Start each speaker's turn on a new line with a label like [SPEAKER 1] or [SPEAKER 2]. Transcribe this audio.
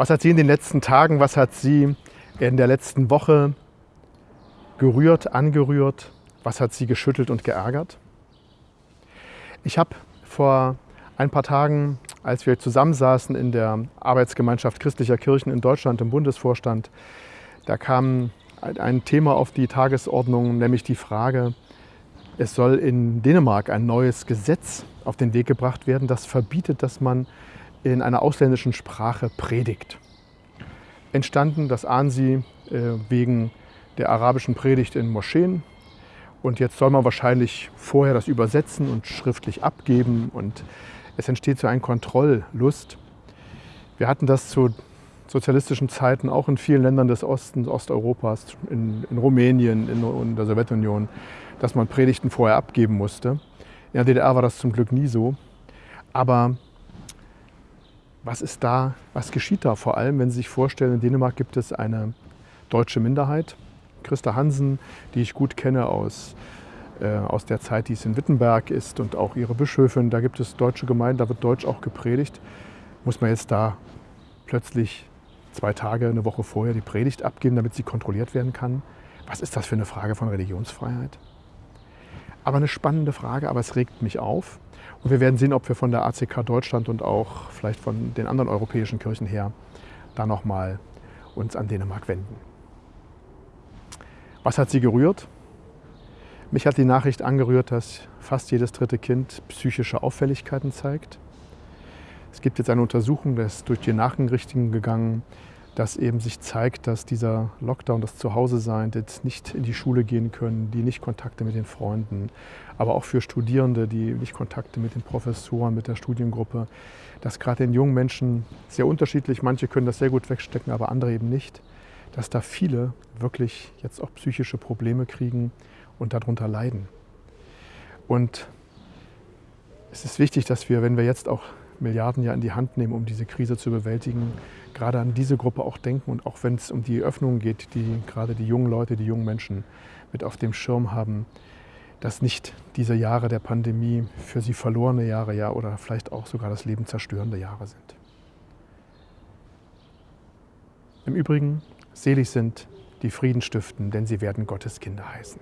[SPEAKER 1] Was hat Sie in den letzten Tagen, was hat Sie in der letzten Woche gerührt, angerührt? Was hat Sie geschüttelt und geärgert? Ich habe vor ein paar Tagen, als wir zusammensaßen in der Arbeitsgemeinschaft christlicher Kirchen in Deutschland im Bundesvorstand, da kam ein Thema auf die Tagesordnung, nämlich die Frage, es soll in Dänemark ein neues Gesetz auf den Weg gebracht werden, das verbietet, dass man in einer ausländischen Sprache predigt. Entstanden, das ahnen Sie, äh, wegen der arabischen Predigt in Moscheen. Und jetzt soll man wahrscheinlich vorher das übersetzen und schriftlich abgeben und es entsteht so eine Kontrolllust. Wir hatten das zu sozialistischen Zeiten auch in vielen Ländern des Ostens, Osteuropas, in, in Rumänien, in, in der Sowjetunion, dass man Predigten vorher abgeben musste. In der DDR war das zum Glück nie so. Aber was ist da, was geschieht da vor allem, wenn Sie sich vorstellen, in Dänemark gibt es eine deutsche Minderheit. Christa Hansen, die ich gut kenne aus, äh, aus der Zeit, die es in Wittenberg ist und auch ihre Bischöfin, da gibt es deutsche Gemeinden, da wird Deutsch auch gepredigt. Muss man jetzt da plötzlich zwei Tage, eine Woche vorher die Predigt abgeben, damit sie kontrolliert werden kann? Was ist das für eine Frage von Religionsfreiheit? Aber eine spannende Frage, aber es regt mich auf. Und wir werden sehen, ob wir von der ACK Deutschland und auch vielleicht von den anderen europäischen Kirchen her da nochmal uns an Dänemark wenden. Was hat sie gerührt? Mich hat die Nachricht angerührt, dass fast jedes dritte Kind psychische Auffälligkeiten zeigt. Es gibt jetzt eine Untersuchung, das ist durch die Nachrichten gegangen, dass eben sich zeigt, dass dieser Lockdown, das Zuhause-Sein, das nicht in die Schule gehen können, die nicht Kontakte mit den Freunden, aber auch für Studierende, die nicht Kontakte mit den Professoren, mit der Studiengruppe, dass gerade den jungen Menschen sehr unterschiedlich, manche können das sehr gut wegstecken, aber andere eben nicht, dass da viele wirklich jetzt auch psychische Probleme kriegen und darunter leiden. Und es ist wichtig, dass wir, wenn wir jetzt auch Milliarden ja in die Hand nehmen, um diese Krise zu bewältigen, gerade an diese Gruppe auch denken und auch wenn es um die Öffnungen geht, die gerade die jungen Leute, die jungen Menschen mit auf dem Schirm haben, dass nicht diese Jahre der Pandemie für sie verlorene Jahre ja oder vielleicht auch sogar das Leben zerstörende Jahre sind. Im Übrigen, selig sind die Frieden stiften, denn sie werden Gottes Kinder heißen.